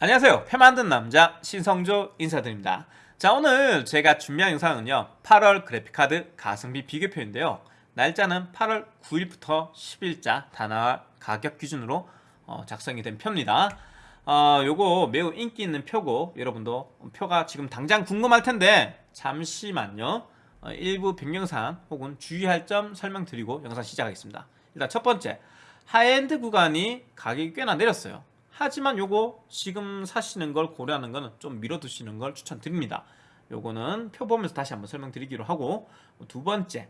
안녕하세요. 표 만든 남자 신성조 인사드립니다. 자 오늘 제가 준비한 영상은요. 8월 그래픽카드 가성비 비교표인데요. 날짜는 8월 9일부터 10일자 단화 가격 기준으로 어, 작성이 된 표입니다. 어, 요거 매우 인기 있는 표고 여러분도 표가 지금 당장 궁금할 텐데 잠시만요. 어, 일부 변경사항 혹은 주의할 점 설명드리고 영상 시작하겠습니다. 일단 첫 번째 하이엔드 구간이 가격이 꽤나 내렸어요 하지만 요거 지금 사시는 걸 고려하는 거는 좀 미뤄두시는 걸 추천드립니다. 요거는 표 보면서 다시 한번 설명드리기로 하고 두 번째.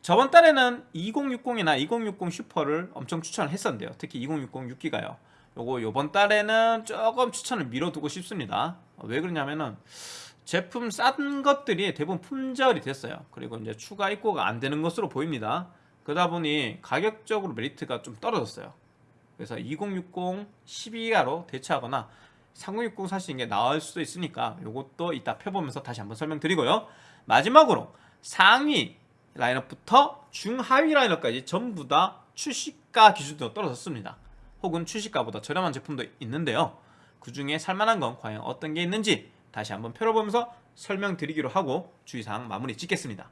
저번 달에는 2060이나 2060 슈퍼를 엄청 추천을 했었는데요. 특히 2060 6기가요. 요거 요번 달에는 조금 추천을 미뤄두고 싶습니다. 왜 그러냐면은 제품 싼 것들이 대부분 품절이 됐어요. 그리고 이제 추가 입고가 안 되는 것으로 보입니다. 그러다 보니 가격적으로 메리트가 좀 떨어졌어요 그래서 2060 12기가로 대체하거나 3060 사시는 게 나을 수도 있으니까 이것도 이따 펴보면서 다시 한번 설명드리고요. 마지막으로 상위 라인업부터 중하위 라인업까지 전부 다 출시가 기준으로 떨어졌습니다. 혹은 출시가보다 저렴한 제품도 있는데요. 그 중에 살만한 건 과연 어떤 게 있는지 다시 한번 펴보면서 설명드리기로 하고 주의사항 마무리 짓겠습니다.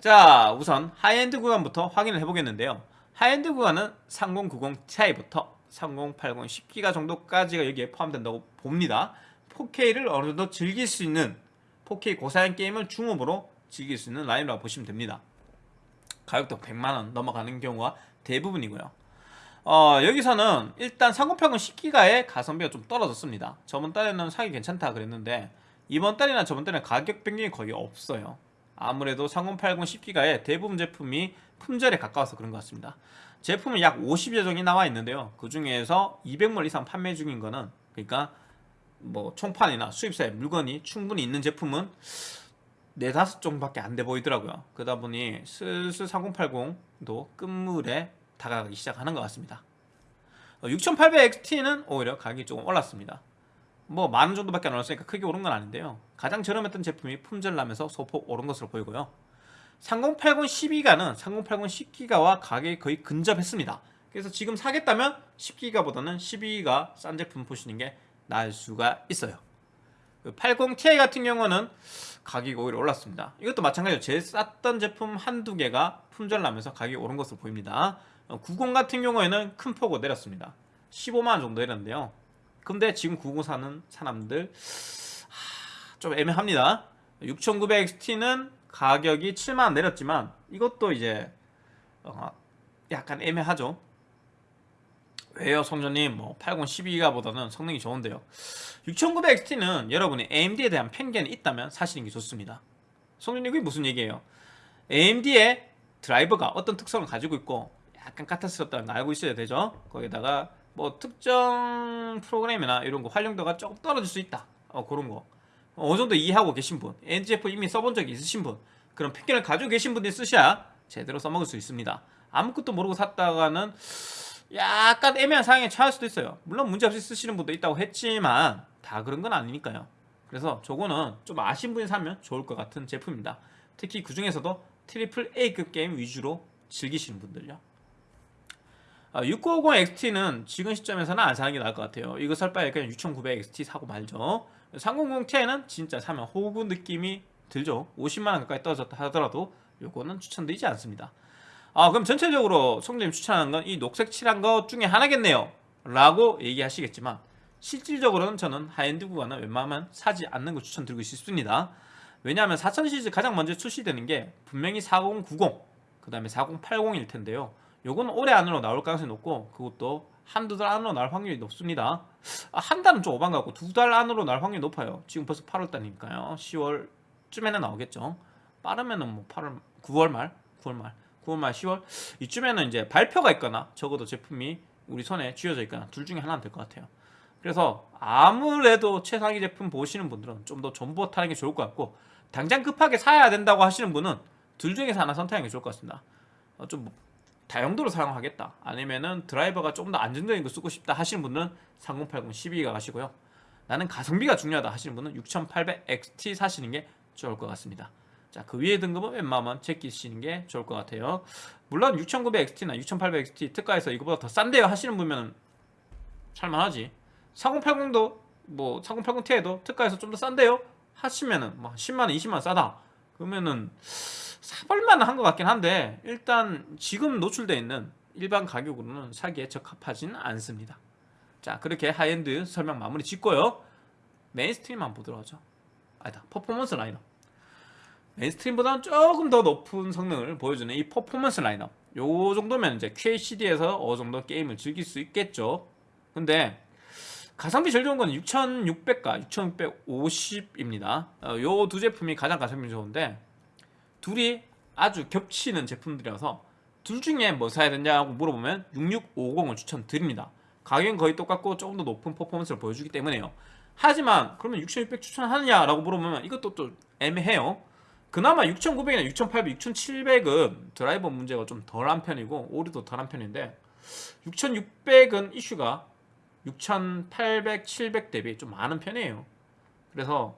자 우선 하이엔드 구간부터 확인을 해보겠는데요 하이엔드 구간은 3090 Ti부터 3080 10기가 정도까지가 여기에 포함된다고 봅니다. 4K를 어느 정도 즐길 수 있는 4K 고사양 게임을 중옵으로 즐길 수 있는 라인이라고 보시면 됩니다. 가격도 100만원 넘어가는 경우가 대부분이고요. 어, 여기서는 일단 3080 10기가의 가성비가 좀 떨어졌습니다. 저번 달에는 사기 괜찮다 그랬는데 이번 달이나 저번 달에는 가격 변경이 거의 없어요 아무래도 3080 10기가의 대부분 제품이 품절에 가까워서 그런 것 같습니다. 제품은 약 50여 종이 나와 있는데요. 그 중에서 200몰 이상 판매 중인 거는 그러니까 뭐 총판이나 수입사의 물건이 충분히 있는 제품은 4, 5종밖에 안 돼 보이더라고요. 그러다 보니 슬슬 3080도 끝물에 다가가기 시작하는 것 같습니다. 6800XT는 오히려 가격이 조금 올랐습니다 뭐 만 원 정도밖에 안 올랐으니까 크게 오른 건 아닌데요. 가장 저렴했던 제품이 품절나면서 소폭 오른 것으로 보이고요. 3080 12기가는 3080 10기가와 가격이 거의 근접했습니다. 그래서 지금 사겠다면 10기가보다는 12기가 싼 제품 보시는 게 나을 수가 있어요. 80ti 같은 경우는 가격이 오히려 올랐습니다. 이것도 마찬가지로 제 쌌던 제품 한두 개가 품절나면서 가격이 오른 것으로 보입니다. 90 같은 경우에는 큰 폭으로 내렸습니다. 15만원 정도 내렸는데요 근데 지금 90 사는 사람들 하, 좀 애매합니다. 6900XT는 가격이 7만원 내렸지만 이것도 이제 어, 약간 애매하죠. 왜요 성전님? 뭐 80 12기가보다는 성능이 좋은데요. 6900XT는 여러분이 AMD에 대한 편견이 있다면 사시는 게 좋습니다. 성전님 그게 무슨 얘기예요? AMD의 드라이버가 어떤 특성을 가지고 있고 약간 까탈스럽다는 걸 알고 있어야 되죠? 거기다가 뭐 특정 프로그램이나 이런 거 활용도가 조금 떨어질 수 있다. 어, 그런 거. 어느 정도 이해하고 계신 분 NGF 이미 써본 적이 있으신 분 그런 편견을 가지고 계신 분들이 쓰셔야 제대로 써먹을 수 있습니다. 아무것도 모르고 샀다가는 약간 애매한 상황에 처할 수도 있어요. 물론 문제없이 쓰시는 분도 있다고 했지만 다 그런 건 아니니까요. 그래서 저거는 좀 아신 분이 사면 좋을 것 같은 제품입니다. 특히 그 중에서도 triple A급 게임 위주로 즐기시는 분들요 6950XT는 지금 시점에서는 안 사는 게 나을 것 같아요. 이거 살 바에 그냥 6900XT 사고 말죠. 300Ti는 진짜 사면 호구 느낌이 들죠. 50만원 가까이 떨어졌다 하더라도 요거는 추천드리지 않습니다. 아 그럼 전체적으로 성재님 추천하는 건 이 녹색 칠한 것 중에 하나겠네요. 라고 얘기하시겠지만 실질적으로는 저는 하이엔드 구간은 웬만하면 사지 않는 걸 추천드리고 싶습니다. 왜냐하면 4000 시리즈 가장 먼저 출시되는 게 분명히 4090 그 다음에 4080일 텐데요 요거는 올해 안으로 나올 가능성이 높고 그것도 한두 달 안으로 나올 확률이 높습니다. 아, 한 달은 좀 오반 같고 두 달 안으로 나올 확률이 높아요. 지금 벌써 8월달이니까요. 10월쯤에는 나오겠죠. 빠르면은 뭐 8월 9월 말? 9월 말. 9월 말 10월? 이쯤에는 이제 발표가 있거나 적어도 제품이 우리 손에 쥐어져 있거나 둘 중에 하나는 될 것 같아요. 그래서 아무래도 최상위 제품 보시는 분들은 좀더 존버 타는 게 좋을 것 같고 당장 급하게 사야 된다고 하시는 분은 둘 중에서 하나 선택하는 게 좋을 것 같습니다. 어, 좀 다용도로 사용하겠다. 아니면은 드라이버가 좀더 안정적인 거 쓰고 싶다 하시는 분은 3080 12기가 가시고요. 나는 가성비가 중요하다 하시는 분은 6800XT 사시는 게 좋을 것 같습니다. 자, 그 위에 등급은 웬만하면 제끼시는 게 좋을 것 같아요. 물론 6900XT나 6800XT 특가에서 이거보다 더 싼데요 하시는 분은 살만하지. 4080도 뭐 3080ti도 특가에서 좀 더 싼데요 하시면은 뭐 10만 원 20만 원 싸다. 그러면은 사볼만 한 것 같긴 한데 일단 지금 노출되어 있는 일반 가격으로는 사기에 적합하지는 않습니다. 자 그렇게 하이엔드 설명 마무리 짓고요. mainstream 한번 보도록 하죠. 아니다 퍼포먼스 라인업. mainstream보다는 조금 더 높은 성능을 보여주는 이 퍼포먼스 라인업. 요 정도면 이제 QHD에서 어느 정도 게임을 즐길 수 있겠죠. 근데 가성비 제일 좋은 건 6600과 6650입니다. 요 두 제품이 가장 가성비 좋은데 둘이 아주 겹치는 제품들이라서 둘 중에 뭐 사야 되냐고 물어보면 6650을 추천드립니다. 가격은 거의 똑같고 조금 더 높은 퍼포먼스를 보여주기 때문에요. 하지만 그러면 6600 추천하느냐라고 물어보면 이것도 또 애매해요. 그나마 6900이나 6800, 6700은 드라이버 문제가 좀 덜한 편이고 오류도 덜한 편인데 6600은 이슈가 6800, 700 대비 좀 많은 편이에요. 그래서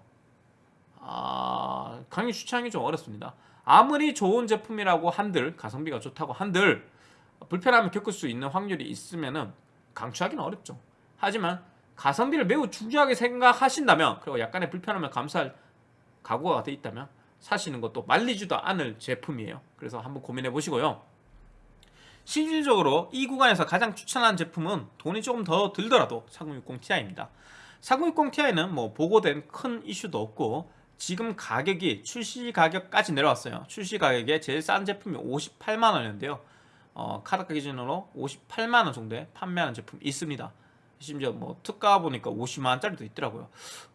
아, 강의 추천하기 좀 어렵습니다 아무리 좋은 제품이라고 한들 가성비가 좋다고 한들 불편함을 겪을 수 있는 확률이 있으면은 강추하기는 어렵죠. 하지만 가성비를 매우 중요하게 생각하신다면 그리고 약간의 불편함을 감수할 각오가 돼 있다면 사시는 것도 말리지도 않을 제품이에요. 그래서 한번 고민해 보시고요. 실질적으로 이 구간에서 가장 추천하는 제품은 돈이 조금 더 들더라도 4060ti입니다. 4060ti는 뭐 보고된 큰 이슈도 없고 지금 가격이 출시 가격까지 내려왔어요. 출시 가격에 제일 싼 제품이 58만원이었는데요. 어, 카드가 기준으로 58만원 정도에 판매하는 제품이 있습니다. 심지어 뭐 특가 보니까 50만원짜리도 있더라고요.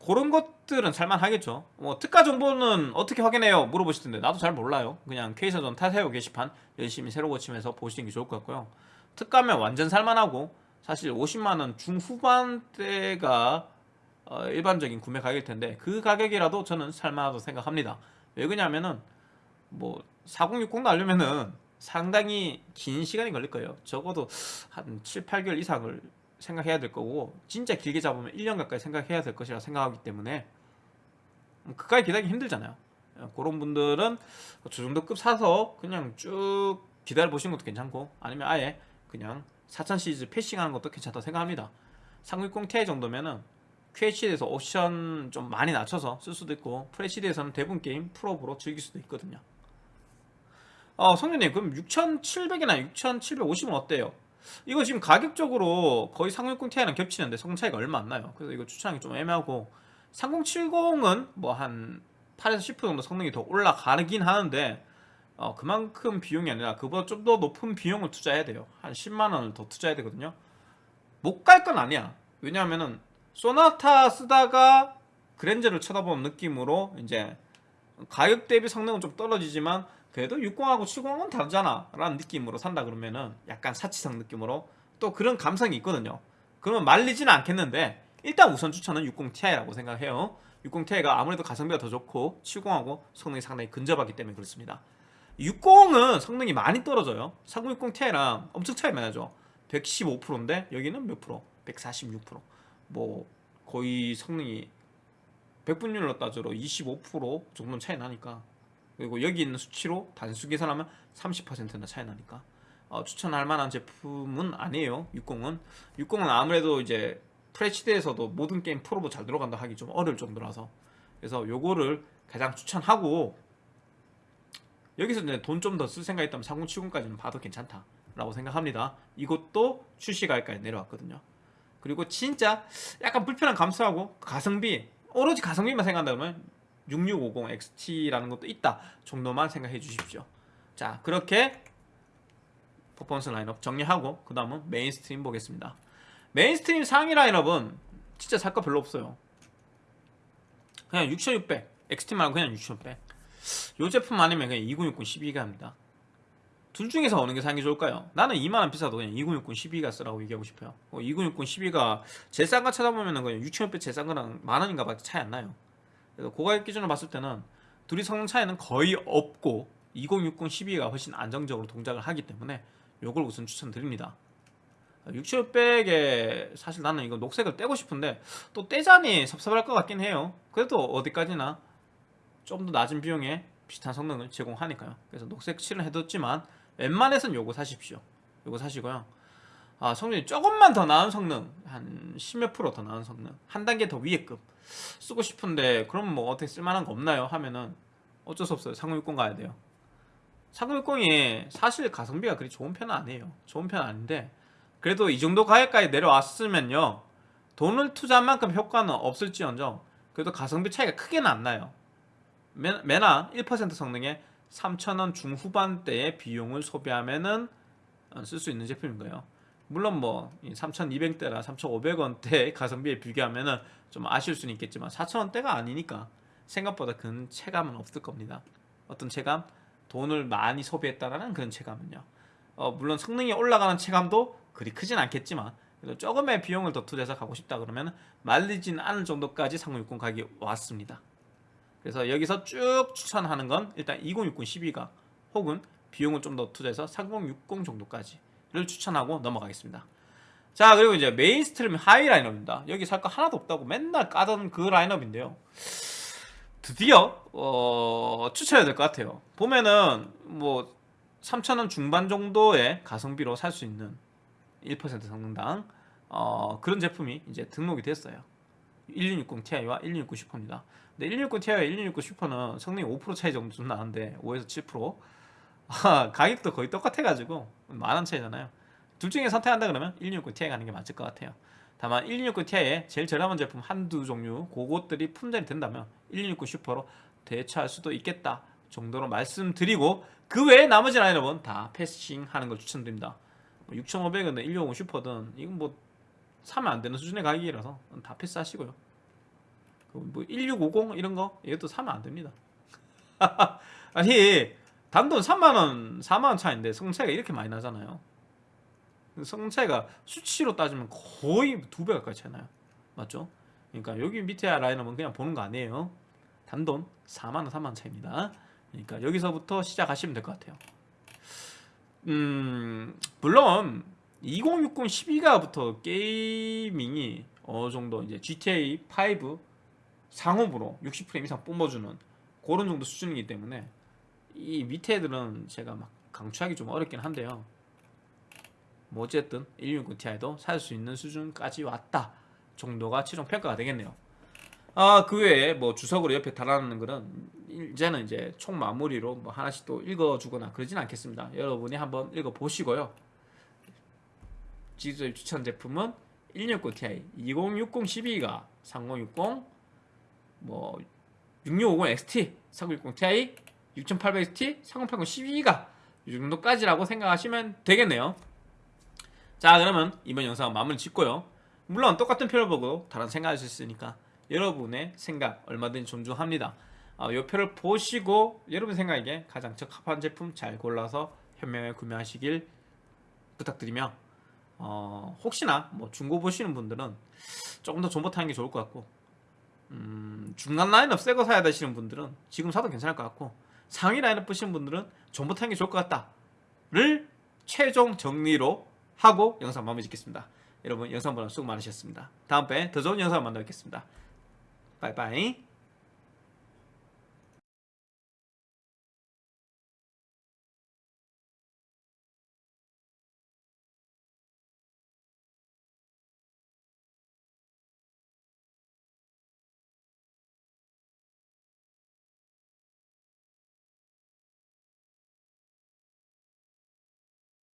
그런 것들은 살만하겠죠. 뭐 특가 정보는 어떻게 확인해요? 물어보시던데 나도 잘 몰라요. 그냥 K사전 타세요 게시판. 열심히 새로 고치면서 보시는 게 좋을 것 같고요. 특가면 완전 살만하고 사실 50만원 중후반대가 어, 일반적인 구매 가격일 텐데 그 가격이라도 저는 살만하다고 생각합니다. 왜 그러냐면은 뭐 4060 나려면은 상당히 긴 시간이 걸릴 거예요. 적어도 한 7, 8개월 이상을 생각해야 될 거고 진짜 길게 잡으면 1년 가까이 생각해야 될 것이라 생각하기 때문에 그까지 기다리기 힘들잖아요. 그런 분들은 저 정도 급 사서 그냥 쭉 기다려 보시는 것도 괜찮고 아니면 아예 그냥 4000 시리즈 패싱하는 것도 괜찮다고 생각합니다. 360ti 정도면은 QHD에서 옵션 좀 많이 낮춰서 쓸 수도 있고 FHD에서는 대부분 게임 풀업으로 즐길 수도 있거든요. 어 성준님 그럼 6700이나 6750은 어때요? 이거 지금 가격적으로 거의 3060ti랑 겹치는데 성능 차이가 얼마 안 나요. 그래서 이거 추천하기 좀 애매하고 3070은 뭐 한 8에서 10% 정도 성능이 더 올라가긴 하는데 어, 그만큼 비용이 아니라 그보다 좀 더 높은 비용을 투자해야 돼요. 한 10만원을 더 투자해야 되거든요. 못 갈 건 아니야. 왜냐하면은 소나타 쓰다가 그랜저를 쳐다보는 느낌으로 이제 가격 대비 성능은 좀 떨어지지만 그래도 60하고 70은 다르잖아 라는 느낌으로 산다 그러면은 약간 사치성 느낌으로 또 그런 감성이 있거든요. 그러면 말리지는 않겠는데 일단 우선 추천은 60ti라고 생각해요. 60ti가 아무래도 가성비가 더 좋고 70하고 성능이 상당히 근접하기 때문에 그렇습니다. 60은 성능이 많이 떨어져요. 3060ti랑 엄청 차이 많이 나죠. 115%인데 여기는 몇 프로? 146% 뭐 거의 성능이 100분율로 따져도 25% 정도 차이 나니까. 그리고 여기 있는 수치로 단수 계산하면 30%나 차이 나니까. 어, 추천할 만한 제품은 아니에요 60은. 60은 아무래도 이제 FHD에서도 모든 게임 프로도 잘 들어간다 하기 좀 어려울 정도라서. 그래서 요거를 가장 추천하고 여기서 이제 돈 좀 더 쓸 생각 있다면 3070까지는 봐도 괜찮다 라고 생각합니다. 이것도 출시가격까지 내려왔거든요 그리고 진짜 약간 불편한 감수하고 가성비 오로지 가성비만 생각한다면 6650XT라는 것도 있다 정도만 생각해 주십시오. 자 그렇게 퍼포먼스 라인업 정리하고 그 다음은 mainstream 보겠습니다. mainstream 상위 라인업은 진짜 살거 별로 없어요. 그냥 6600 XT 말고 그냥 6600 이 제품 아니면 그냥 2060 12기가입니다 둘 중에서 어느 게 사는 게 좋을까요? 나는 2만원 비싸도 그냥 2060 12기가 쓰라고 얘기하고 싶어요. 어, 2060 12기가 제일 싼 거 찾아보면 그냥 6600 제일 싼 거랑 만원인가 밖에 차이 안 나요. 그래서 고가격 기준으로 봤을 때는 둘이 성능 차이는 거의 없고 2060 12가 훨씬 안정적으로 동작을 하기 때문에 이걸 우선 추천드립니다. 6600에 사실 나는 이거 녹색을 떼고 싶은데 또 떼자니 섭섭할 것 같긴 해요. 그래도 어디까지나 좀 더 낮은 비용에 비슷한 성능을 제공하니까요. 그래서 녹색 칠을 해뒀지만 웬만해선 요거 사십시오. 요거 사시고요. 아, 성능이 조금만 더 나은 성능 한 10몇 프로 더 나은 성능 한 단계 더 위에 급 쓰고 싶은데 그럼 뭐 어떻게 쓸만한 거 없나요? 하면은 어쩔 수 없어요. 3060 가야 돼요. 3060이 사실 가성비가 그리 좋은 편은 아니에요. 좋은 편은 아닌데 그래도 이 정도 가격까지 내려왔으면요. 돈을 투자한 만큼 효과는 없을지언정 그래도 가성비 차이가 크게는 안 나요. 매- 매나 1% 성능에 3,000원 중후반대의 비용을 소비하면은 쓸 수 있는 제품인 거예요 물론 뭐 3,200대나 3,500원대 가성비에 비교하면은 좀 아쉬울 수는 있겠지만 4,000원대가 아니니까 생각보다 큰 체감은 없을 겁니다. 어떤 체감? 돈을 많이 소비했다라는 그런 체감은요. 어, 물론 성능이 올라가는 체감도 그리 크진 않겠지만 그래도 조금의 비용을 더 투자해서 가고 싶다 그러면 말리진 않을 정도까지 3060 가격이 왔습니다. 그래서 여기서 쭉 추천하는 건 일단 2060 12기가 혹은 비용을 좀 더 투자해서 3060 정도까지를 추천하고 넘어가겠습니다. 자 그리고 이제 mainstream high 라인업입니다. 여기 살 거 하나도 없다고 맨날 까던 그 라인업인데요. 드디어 어, 추천해야 될 것 같아요. 보면은 뭐 3,000원 중반 정도의 가성비로 살 수 있는 1% 성능당 어, 그런 제품이 이제 등록이 됐어요. 1260 Ti와 1260 슈퍼입니다. 근데 1260 Ti와 1260 슈퍼는 성능이 5% 차이 정도 좀 나는데 5에서 7% 아, 가격도 거의 똑같아가지고 만원 차이잖아요. 둘 중에 선택한다 그러면 1260 Ti 가는 게 맞을 것 같아요. 다만 1260 Ti의 제일 저렴한 제품 한두 종류 그것들이 품절이 된다면 1260 슈퍼로 대처할 수도 있겠다 정도로 말씀드리고 그 외에 나머지 라인업은 다 패싱하는 걸 추천드립니다. 6,500원이든 1250 슈퍼든 이건 뭐 사면 안 되는 수준의 가격이라서 다 패스하시고요. 그뭐 1650 이런 거 이것도 사면 안 됩니다. 아니 단돈 3만 원, 4만 원 차인데 성차이가 이렇게 많이 나잖아요. 성차이가 수치로 따지면 거의 두 배 가까이 차이 나요. 맞죠? 그러니까 여기 밑에 라인업은 그냥 보는 거 아니에요. 단돈 4만 원, 3만 원 차입니다. 그러니까 여기서부터 시작하시면 될 것 같아요. 음, 물론 2060 12가부터 게이밍이 어느 정도 이제 GTA 5 상업으로 60프레임 이상 뿜어주는 그런 정도 수준이기 때문에 이 밑에 애들은 제가 막 강추하기 좀 어렵긴 한데요. 뭐 어쨌든 169 Ti도 살 수 있는 수준까지 왔다 정도가 최종 평가가 되겠네요. 아 그 외에 뭐 주석으로 옆에 달아놓는 거는 이제는 이제 총 마무리로 뭐 하나씩 또 읽어주거나 그러진 않겠습니다. 여러분이 한번 읽어보시고요. 지수의 추천 제품은 169 Ti, 2060 12가 3060, 뭐 6650 XT, 3960 Ti, 6800 XT, 3080 12가 이 정도까지라고 생각하시면 되겠네요. 자 그러면 이번 영상 마무리 짓고요 물론 똑같은 표를 보고 다른 생각할 수 있으니까 여러분의 생각 얼마든지 존중합니다 어, 이 표를 보시고 여러분 생각에 가장 적합한 제품 잘 골라서 현명하게 구매하시길 부탁드리며 어, 혹시나 뭐 중고 보시는 분들은 조금 더 존버 타는 게 좋을 것 같고 음, 중간 라인업 새 거 사야 되시는 분들은 지금 사도 괜찮을 것 같고 상위 라인업 보시는 분들은 존버 타는 게 좋을 것 같다를 최종 정리로 하고 영상 마무리 짓겠습니다. 여러분 영상 보러 수고 많으셨습니다. 다음번에 더 좋은 영상 만나 뵙겠습니다. 바이바이